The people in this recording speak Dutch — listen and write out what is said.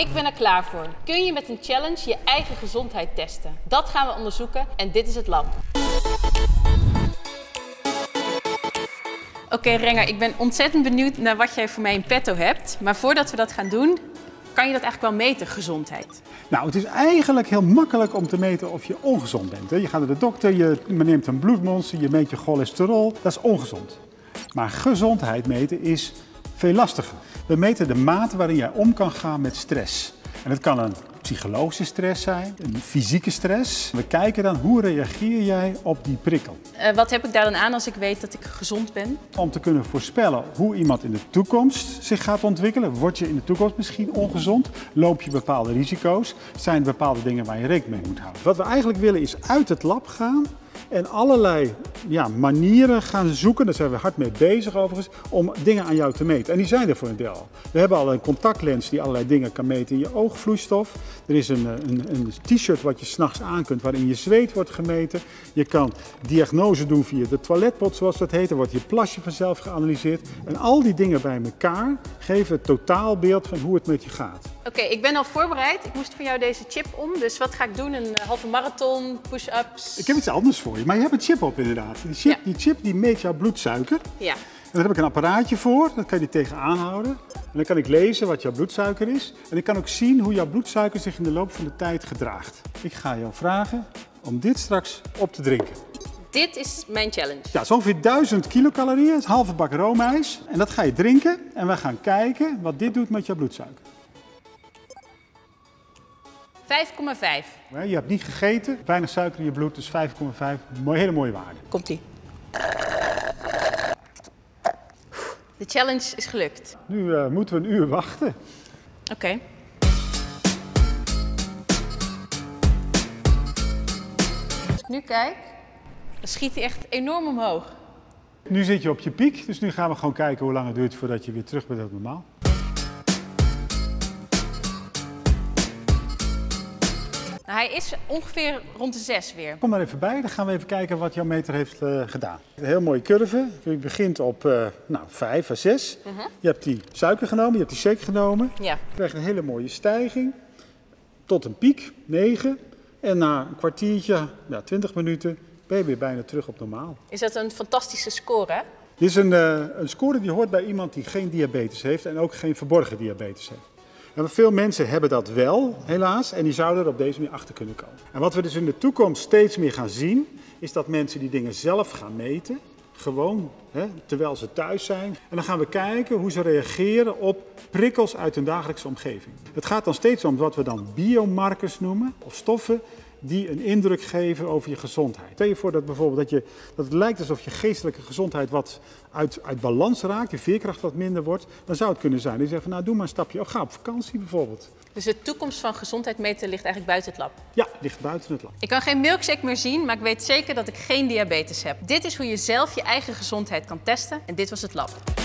Ik ben er klaar voor. Kun je met een challenge je eigen gezondheid testen? Dat gaan we onderzoeken en dit is het lab. Oké Renger, ik ben ontzettend benieuwd naar wat jij voor mij in petto hebt. Maar voordat we dat gaan doen, kan je dat eigenlijk wel meten, gezondheid? Nou, het is eigenlijk heel makkelijk om te meten of je ongezond bent. Je gaat naar de dokter, je neemt een bloedmonster, je meet je cholesterol. Dat is ongezond. Maar gezondheid meten is veel lastiger. We meten de mate waarin jij om kan gaan met stress. En het kan een psychologische stress zijn, een fysieke stress. We kijken dan hoe reageer jij op die prikkel. Uh, wat heb ik daar dan aan als ik weet dat ik gezond ben? Om te kunnen voorspellen hoe iemand in de toekomst zich gaat ontwikkelen. Word je in de toekomst misschien ongezond? Loop je bepaalde risico's? Zijn er bepaalde dingen waar je rekening mee moet houden? Wat we eigenlijk willen is uit het lab gaan en allerlei ja, manieren gaan zoeken, daar zijn we hard mee bezig overigens, om dingen aan jou te meten. En die zijn er voor een deel. We hebben al een contactlens die allerlei dingen kan meten in je oogvloeistof. Er is een, een, een t-shirt wat je s'nachts aan kunt waarin je zweet wordt gemeten. Je kan diagnose doen via de toiletpot zoals dat heet. Er wordt je plasje vanzelf geanalyseerd. En al die dingen bij elkaar geven het totaalbeeld van hoe het met je gaat. Oké, ik ben al voorbereid. Ik moest voor jou deze chip om. Dus wat ga ik doen? Een eh, halve marathon, push-ups? Ik heb iets anders voor je. Maar je hebt een chip op inderdaad. Die chip, die, chip die meet jouw bloedsuiker. Ja. En daar heb ik een apparaatje voor. Dat kan je tegenaan houden. En dan kan ik lezen wat jouw bloedsuiker is. En ik kan ook zien hoe jouw bloedsuiker zich in de loop van de tijd gedraagt. Ik ga jou vragen om dit straks op te drinken. Dit is mijn challenge. Ja, zo ongeveer 1000 kilocalorieën, halve bak roomijs. En dat ga je drinken en we gaan kijken wat dit doet met jouw bloedsuiker. 5,5. Je hebt niet gegeten, weinig suiker in je bloed, dus 5,5. Hele mooie waarde. Komt-ie. De challenge is gelukt. Nu uh, moeten we een uur wachten. Oké. Okay. Als ik nu kijk, dan schiet hij echt enorm omhoog. Nu zit je op je piek, dus nu gaan we gewoon kijken hoe lang het duurt voordat je weer terug bent op normaal. Nou, hij is ongeveer rond de 6 weer. Kom maar even bij, dan gaan we even kijken wat jouw meter heeft uh, gedaan. Een heel mooie curve. Je begint op uh, nou, 5 à 6. Uh -huh. Je hebt die suiker genomen, je hebt die shake genomen. Ja. Je krijgt een hele mooie stijging tot een piek, 9. En na een kwartiertje, ja, 20 minuten, ben je weer bijna terug op normaal. Is dat een fantastische score, hè? Dit is een, uh, een score die hoort bij iemand die geen diabetes heeft en ook geen verborgen diabetes heeft. En veel mensen hebben dat wel, helaas, en die zouden er op deze manier achter kunnen komen. En wat we dus in de toekomst steeds meer gaan zien, is dat mensen die dingen zelf gaan meten. Gewoon, hè, terwijl ze thuis zijn. En dan gaan we kijken hoe ze reageren op prikkels uit hun dagelijkse omgeving. Het gaat dan steeds om wat we dan biomarkers noemen, of stoffen die een indruk geven over je gezondheid. Stel je voor dat bijvoorbeeld dat, je, dat het lijkt alsof je geestelijke gezondheid wat uit, uit balans raakt, je veerkracht wat minder wordt, dan zou het kunnen zijn. Die zeggen van nou doe maar een stapje, of ga op vakantie bijvoorbeeld. Dus de toekomst van gezondheid meten ligt eigenlijk buiten het lab? Ja, ligt buiten het lab. Ik kan geen milkshake meer zien, maar ik weet zeker dat ik geen diabetes heb. Dit is hoe je zelf je eigen gezondheid kan testen en dit was het lab.